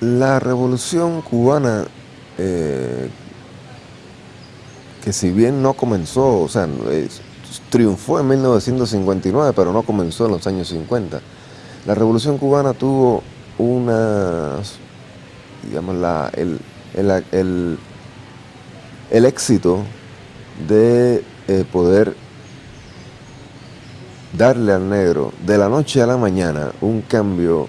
La revolución cubana, eh, que si bien no comenzó, o sea, triunfó en 1959, pero no comenzó en los años 50. La revolución cubana tuvo una, digamos, la, el, el, el, éxito de eh, poder darle al negro de la noche a la mañana un cambio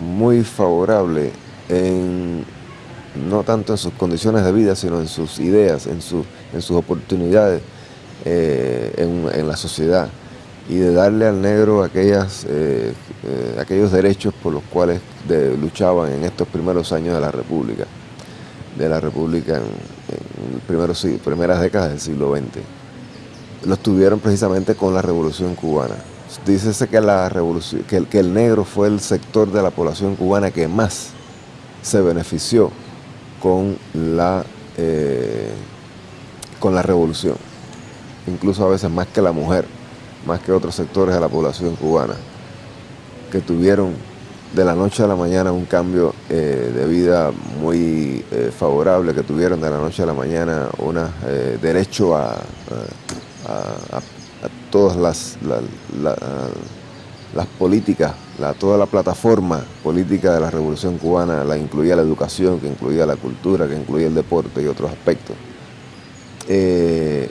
muy favorable en, no tanto en sus condiciones de vida, sino en sus ideas, en, en sus oportunidades eh, en, la sociedad y de darle al negro aquellas, eh, eh, aquellos derechos por los cuales luchaban en estos primeros años de la República, de la República en, primeros, primeras décadas del siglo XX. Los tuvieron precisamente con la Revolución Cubana. Dícese que, la revolución, que, el, negro fue el sector de la población cubana que más se benefició con la, eh, con la revolución, incluso a veces más que la mujer, más que otros sectores de la población cubana, que tuvieron de la noche a la mañana un cambio eh, de vida muy eh, favorable, que tuvieron de la noche a la mañana un derecho a, todas las, las políticas, toda la plataforma política de la Revolución Cubana, la incluía la educación, que incluía la cultura, que incluía el deporte y otros aspectos. Eh,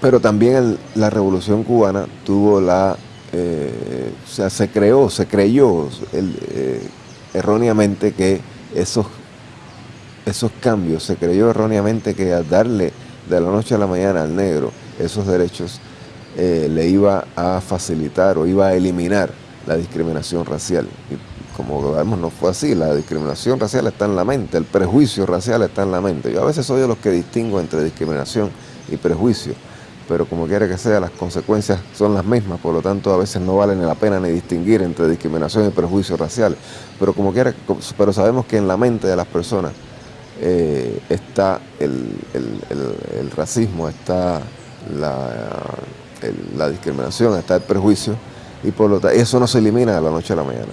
pero también la Revolución Cubana tuvo la, eh, o sea, se creó, se creyó eh, erróneamente que esos, esos cambios, se creyó erróneamente que al darle de la noche a la mañana al negro esos derechos, eh, le iba a facilitar o iba a eliminar la discriminación racial. Y como vemos no fue así, la discriminación racial está en la mente, el prejuicio racial está en la mente. Yo a veces soy de los que distingo entre discriminación y prejuicio, pero como quiera que sea, las consecuencias son las mismas, por lo tanto a veces no vale ni la pena ni distinguir entre discriminación y prejuicio racial. Pero como quiera, pero sabemos que en la mente de las personas eh, está el, racismo, está la, discriminación, está el prejuicio, y por lo tanto eso no se elimina de la noche a la mañana.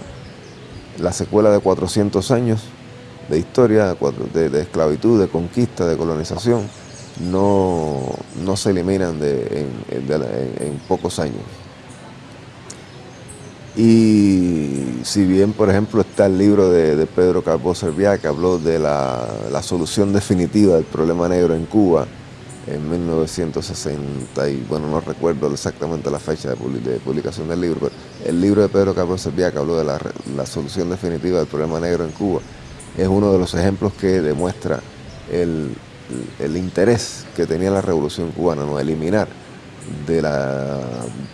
La secuela de 400 años de historia, de, esclavitud, de conquista, de colonización, no, no se eliminan en pocos años. Y si bien, por ejemplo, está el libro de, Pedro Calvo Serviá que habló de la, solución definitiva del problema negro en Cuba en 1960, y bueno, no recuerdo exactamente la fecha de, publicación del libro, pero el libro de Pedro Calvo Serviá que habló de la, solución definitiva del problema negro en Cuba es uno de los ejemplos que demuestra el, interés que tenía la revolución cubana, ¿no? eliminar de la,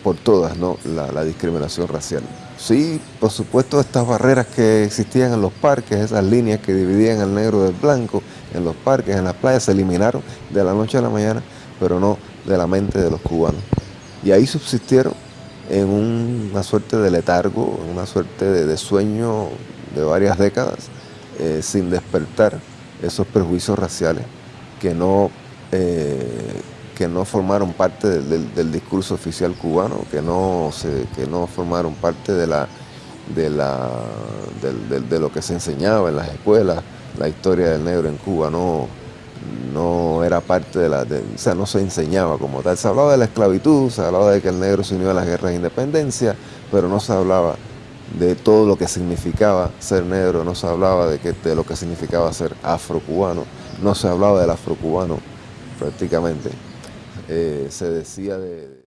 por todas ¿no? la, discriminación racial. Sí, por supuesto, estas barreras que existían en los parques, esas líneas que dividían el negro del blanco, en los parques, en las playas, se eliminaron de la noche a la mañana, pero no de la mente de los cubanos. Y ahí subsistieron en una suerte de letargo, en una suerte de, sueño de varias décadas, eh, sin despertar esos prejuicios raciales que no eh, que no formaron parte del, discurso oficial cubano, que no, se, que no formaron parte de, la, de, la, de, lo que se enseñaba en las escuelas, la historia del negro en Cuba no, no era parte de la, o sea, no se enseñaba como tal. Se hablaba de la esclavitud, se hablaba de que el negro se unió a las guerras de independencia, pero no se hablaba de todo lo que significaba ser negro, no se hablaba de, que, de lo que significaba ser afrocubano, no se hablaba del afrocubano prácticamente. Eh, se decía de...